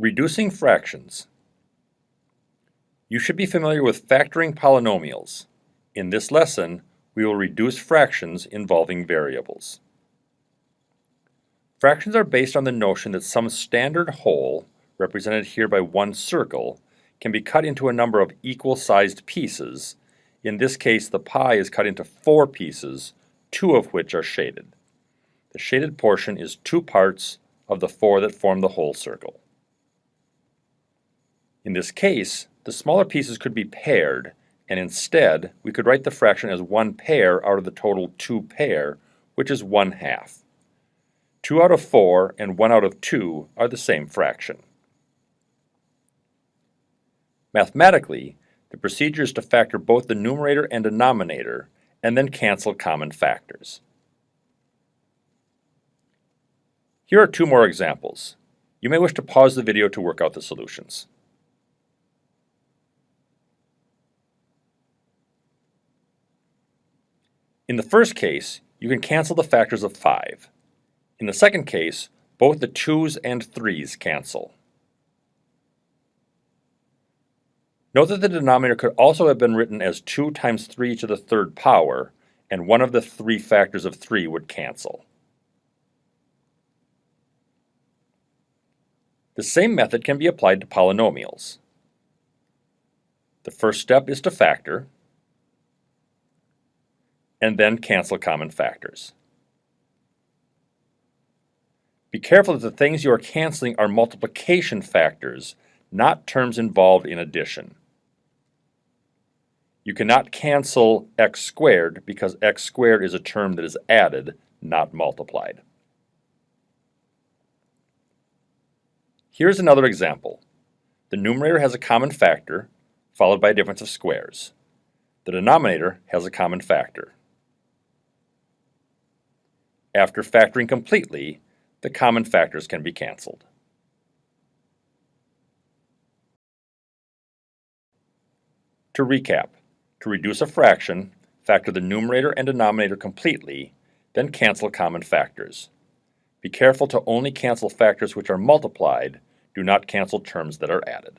Reducing fractions. You should be familiar with factoring polynomials. In this lesson, we will reduce fractions involving variables. Fractions are based on the notion that some standard whole, represented here by one circle, can be cut into a number of equal-sized pieces. In this case, the pie is cut into four pieces, two of which are shaded. The shaded portion is two parts of the four that form the whole circle. In this case, the smaller pieces could be paired, and instead we could write the fraction as one pair out of the total two pair, which is one half. 2 out of 4 and 1 out of 2 are the same fraction. Mathematically, the procedure is to factor both the numerator and denominator and then cancel common factors. Here are two more examples. You may wish to pause the video to work out the solutions. In the first case, you can cancel the factors of 5. In the second case, both the 2's and 3's cancel. Note that the denominator could also have been written as 2 times 3 to the third power, and one of the three factors of 3 would cancel. The same method can be applied to polynomials. The first step is to factor, and then cancel common factors. Be careful that the things you are canceling are multiplication factors, not terms involved in addition. You cannot cancel x squared because x squared is a term that is added, not multiplied. Here's another example. The numerator has a common factor, followed by a difference of squares. The denominator has a common factor. After factoring completely, the common factors can be canceled. To recap, to reduce a fraction, factor the numerator and denominator completely, then cancel common factors. Be careful to only cancel factors which are multiplied, do not cancel terms that are added.